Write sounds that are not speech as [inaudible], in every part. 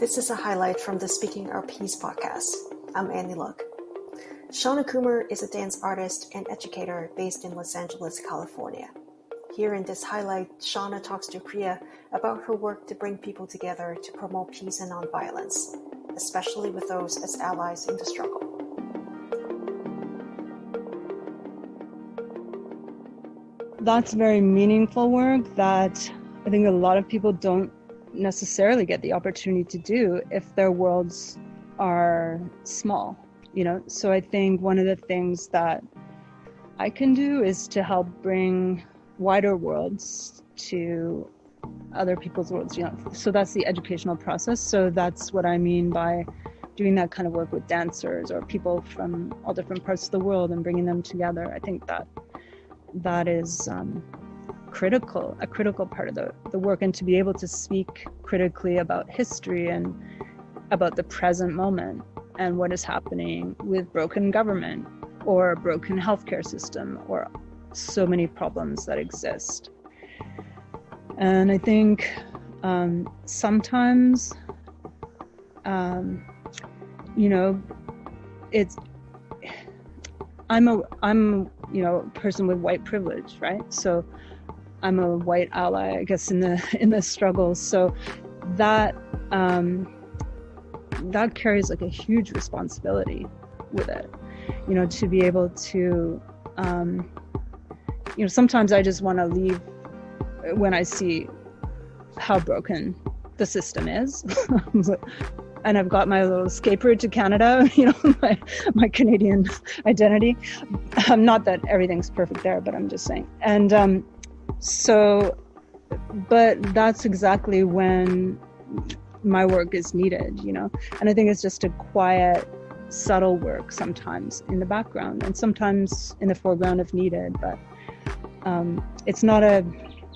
This is a highlight from the Speaking Our Peace podcast. I'm Annie Luck. Shauna Coomer is a dance artist and educator based in Los Angeles, California. Here in this highlight, Shauna talks to Priya about her work to bring people together to promote peace and nonviolence, especially with those as allies in the struggle. That's very meaningful work that I think a lot of people don't necessarily get the opportunity to do if their worlds are small you know? So i think one of the things that i can do is to help bring wider worlds to other people's worlds you know? So that's the educational process. So that's what i mean by doing that kind of work with dancers or people from all different parts of the world and bringing them together. I think that that is um, critical, a critical part of the, the work, and to be able to speak critically about history and about the present moment and what is happening with broken government or broken healthcare system or so many problems that exist. And I think um, sometimes, um, you know, it's I'm a I'm you know a person with white privilege, right? So I'm a white ally, I guess, in the [laughs] in the struggle. So that um, that carries like a huge responsibility with it. You know, to be able to, um, you know, sometimes I just want to leave when I see how broken the system is. [laughs] and I've got my little escape route to Canada, [laughs] you know, my, my Canadian identity. Um, not that everything's perfect there, but I'm just saying. And um, so, but that's exactly when my work is needed, you know. And I think it's just a quiet, subtle work sometimes in the background and sometimes in the foreground if needed. But um, it's not a.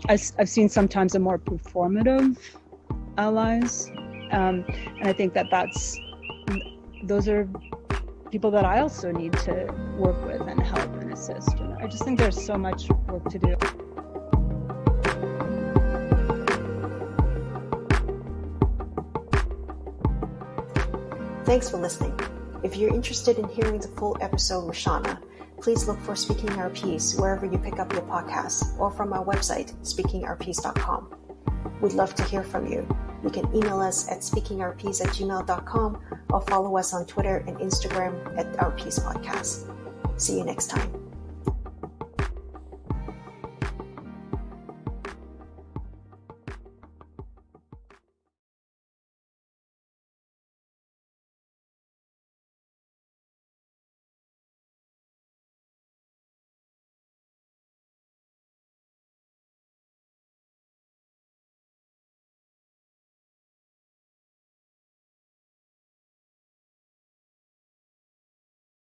I've seen sometimes a more performative allies, um, and I think that that's those are people that I also need to work with and help and assist. And I just think there's so much work to do. Thanks for listening. If you're interested in hearing the full episode with Shauna, please look for Speaking Our Peace wherever you pick up your podcasts or from our website, speakingourpeace.com. We'd love to hear from you. You can email us at speakingourpeace at gmail.com or follow us on Twitter and Instagram at Our Peace Podcast. See you next time.